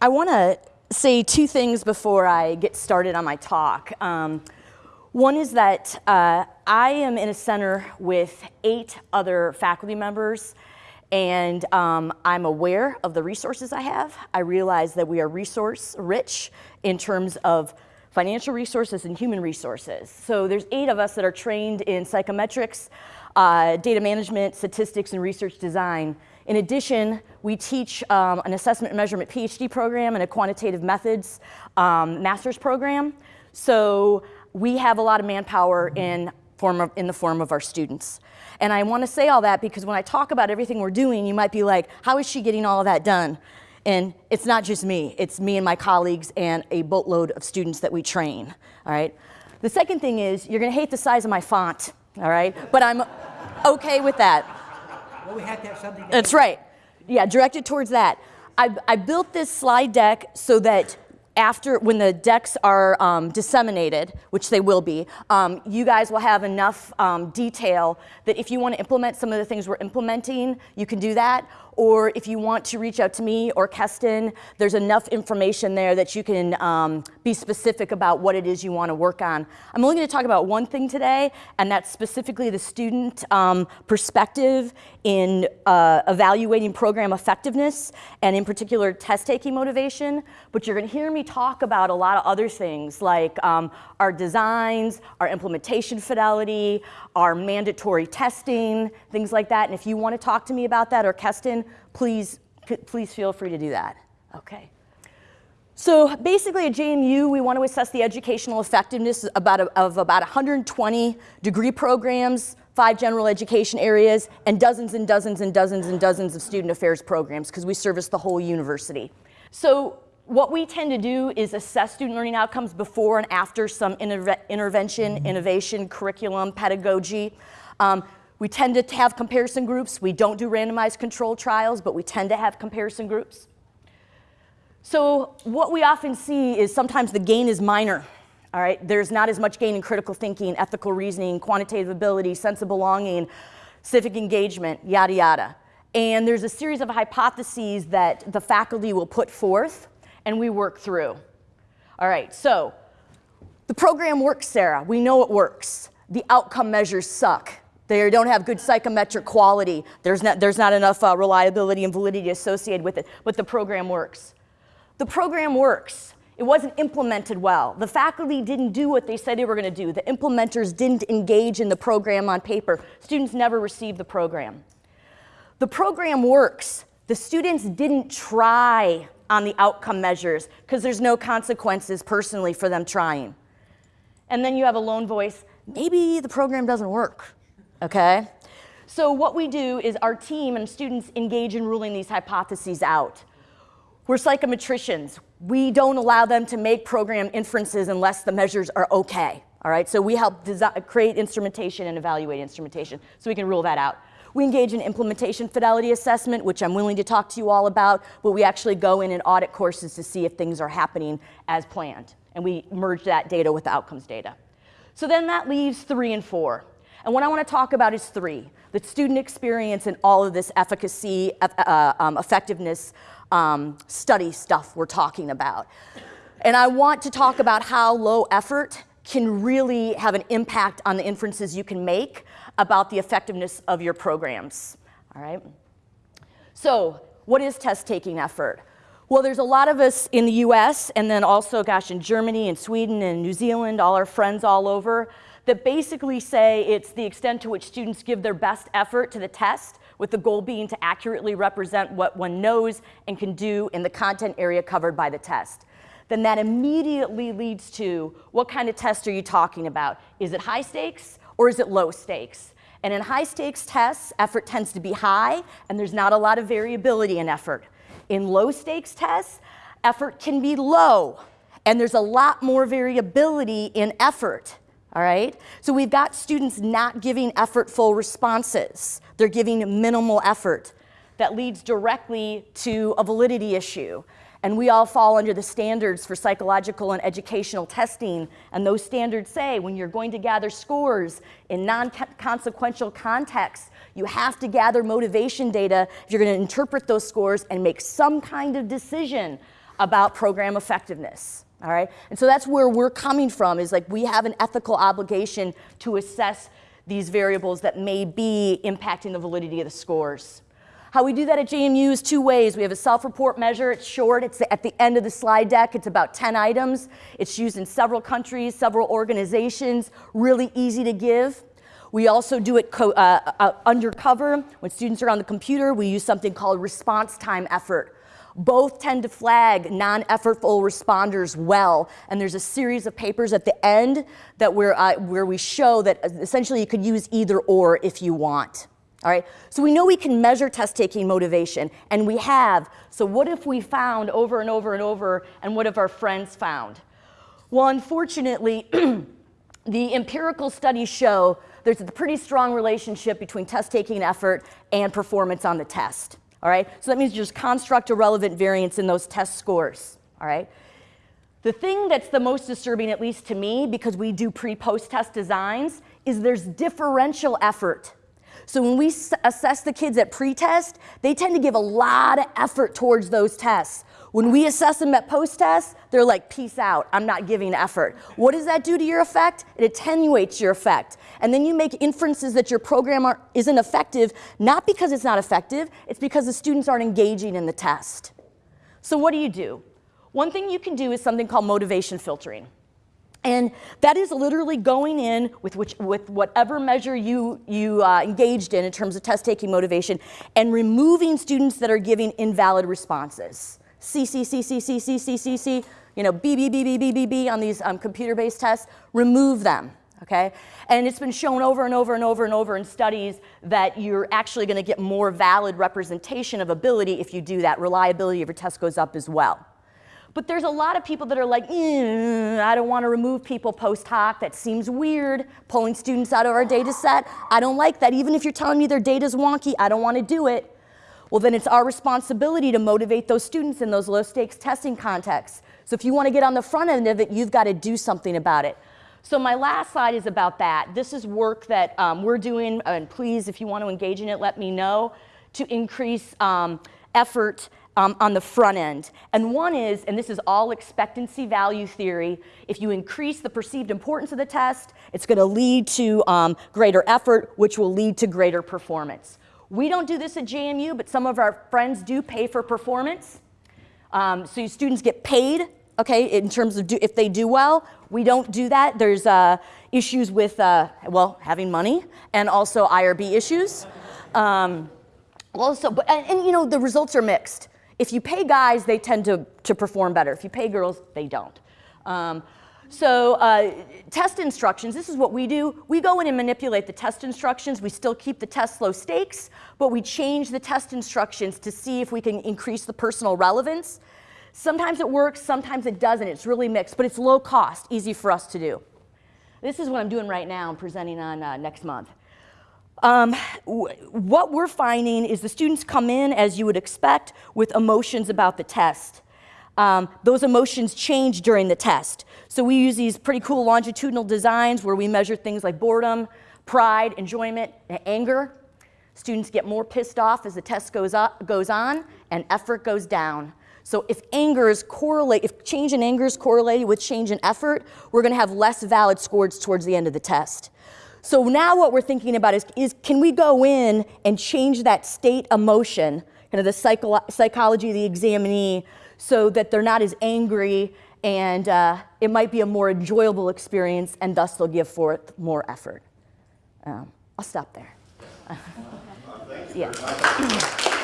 I want to say two things before I get started on my talk. Um, one is that uh, I am in a center with eight other faculty members and um, I'm aware of the resources I have. I realize that we are resource rich in terms of financial resources and human resources. So there's eight of us that are trained in psychometrics, uh, data management, statistics, and research design. In addition, we teach um, an assessment measurement PhD program and a quantitative methods um, master's program. So we have a lot of manpower in, form of, in the form of our students. And I want to say all that because when I talk about everything we're doing, you might be like, how is she getting all of that done? And it's not just me, it's me and my colleagues and a boatload of students that we train, all right? The second thing is, you're gonna hate the size of my font, all right? But I'm okay with that. Well, we had to have something. That's right. Yeah, directed towards that. I, I built this slide deck so that after, when the decks are um, disseminated, which they will be, um, you guys will have enough um, detail that if you want to implement some of the things we're implementing, you can do that or if you want to reach out to me or Keston, there's enough information there that you can um, be specific about what it is you want to work on. I'm only going to talk about one thing today, and that's specifically the student um, perspective in uh, evaluating program effectiveness, and in particular test-taking motivation. But you're going to hear me talk about a lot of other things like um, our designs, our implementation fidelity, our mandatory testing, things like that. And if you want to talk to me about that or Keston, please, please feel free to do that. Okay. So basically at JMU, we want to assess the educational effectiveness about a, of about 120 degree programs, five general education areas, and dozens and dozens and dozens and dozens of student affairs programs because we service the whole university. So what we tend to do is assess student learning outcomes before and after some intervention, innovation, curriculum, pedagogy. Um, we tend to have comparison groups. We don't do randomized control trials, but we tend to have comparison groups. So what we often see is sometimes the gain is minor. All right, there's not as much gain in critical thinking, ethical reasoning, quantitative ability, sense of belonging, civic engagement, yada, yada. And there's a series of hypotheses that the faculty will put forth and we work through. All right, so the program works, Sarah. We know it works. The outcome measures suck. They don't have good psychometric quality. There's not, there's not enough uh, reliability and validity associated with it, but the program works. The program works. It wasn't implemented well. The faculty didn't do what they said they were going to do. The implementers didn't engage in the program on paper. Students never received the program. The program works. The students didn't try on the outcome measures because there's no consequences personally for them trying. And then you have a lone voice, maybe the program doesn't work, okay? So what we do is our team and students engage in ruling these hypotheses out. We're psychometricians. We don't allow them to make program inferences unless the measures are okay, all right? So we help create instrumentation and evaluate instrumentation so we can rule that out. We engage in implementation fidelity assessment, which I'm willing to talk to you all about, but we actually go in and audit courses to see if things are happening as planned. And we merge that data with the outcomes data. So then that leaves three and four. And what I want to talk about is three, the student experience and all of this efficacy, uh, um, effectiveness um, study stuff we're talking about. And I want to talk about how low effort can really have an impact on the inferences you can make about the effectiveness of your programs, all right? So what is test-taking effort? Well, there's a lot of us in the US and then also, gosh, in Germany and Sweden and New Zealand, all our friends all over, that basically say it's the extent to which students give their best effort to the test with the goal being to accurately represent what one knows and can do in the content area covered by the test. Then that immediately leads to what kind of test are you talking about? Is it high stakes or is it low stakes? And in high stakes tests, effort tends to be high and there's not a lot of variability in effort. In low stakes tests, effort can be low and there's a lot more variability in effort. All right? So we've got students not giving effortful responses. They're giving minimal effort. That leads directly to a validity issue. And we all fall under the standards for psychological and educational testing. And those standards say when you're going to gather scores in non-consequential contexts, you have to gather motivation data if you're going to interpret those scores and make some kind of decision about program effectiveness. All right? And so that's where we're coming from is like we have an ethical obligation to assess these variables that may be impacting the validity of the scores. How we do that at JMU is two ways. We have a self-report measure. It's short. It's at the end of the slide deck. It's about 10 items. It's used in several countries, several organizations, really easy to give. We also do it uh, uh, undercover. When students are on the computer, we use something called response time effort. Both tend to flag non-effortful responders well, and there's a series of papers at the end that where, uh, where we show that essentially you could use either or if you want. All right, so we know we can measure test taking motivation, and we have. So what if we found over and over and over, and what have our friends found? Well, unfortunately, the empirical studies show there's a pretty strong relationship between test taking effort and performance on the test. All right, so that means you just construct irrelevant variance in those test scores. All right. The thing that's the most disturbing, at least to me, because we do pre-post test designs, is there's differential effort so when we assess the kids at pre-test, they tend to give a lot of effort towards those tests. When we assess them at post-test, they're like, peace out, I'm not giving effort. What does that do to your effect? It attenuates your effect. And then you make inferences that your program are, isn't effective, not because it's not effective, it's because the students aren't engaging in the test. So what do you do? One thing you can do is something called motivation filtering. And that is literally going in with, which, with whatever measure you, you uh, engaged in in terms of test taking motivation and removing students that are giving invalid responses. C, C, C, C, C, C, C, C, C, you know, B, B, B, B, B, B, B on these um, computer-based tests, remove them, okay? And it's been shown over and over and over and over in studies that you're actually gonna get more valid representation of ability if you do that. Reliability of your test goes up as well. But there's a lot of people that are like, eh, I don't want to remove people post hoc. That seems weird, pulling students out of our data set. I don't like that. Even if you're telling me their data's wonky, I don't want to do it. Well, then it's our responsibility to motivate those students in those low stakes testing contexts. So if you want to get on the front end of it, you've got to do something about it. So my last slide is about that. This is work that um, we're doing, and please, if you want to engage in it, let me know, to increase um, effort um, on the front end. And one is, and this is all expectancy value theory, if you increase the perceived importance of the test, it's going to lead to um, greater effort, which will lead to greater performance. We don't do this at JMU, but some of our friends do pay for performance. Um, so students get paid, okay, in terms of do, if they do well. We don't do that. There's uh, issues with, uh, well, having money and also IRB issues. Um, also, but, and, and, you know, the results are mixed. If you pay guys, they tend to, to perform better. If you pay girls, they don't. Um, so uh, test instructions, this is what we do. We go in and manipulate the test instructions. We still keep the test low stakes, but we change the test instructions to see if we can increase the personal relevance. Sometimes it works, sometimes it doesn't. It's really mixed, but it's low cost, easy for us to do. This is what I'm doing right now. I'm presenting on uh, next month. Um, what we're finding is the students come in, as you would expect, with emotions about the test. Um, those emotions change during the test. So we use these pretty cool longitudinal designs where we measure things like boredom, pride, enjoyment, and anger. Students get more pissed off as the test goes, up, goes on and effort goes down. So if anger is correlate, if change in anger is correlated with change in effort, we're gonna have less valid scores towards the end of the test. So now what we're thinking about is, is can we go in and change that state emotion, kind of the psycho psychology of the examinee, so that they're not as angry and uh, it might be a more enjoyable experience and thus they'll give forth more effort. Um, I'll stop there. yeah.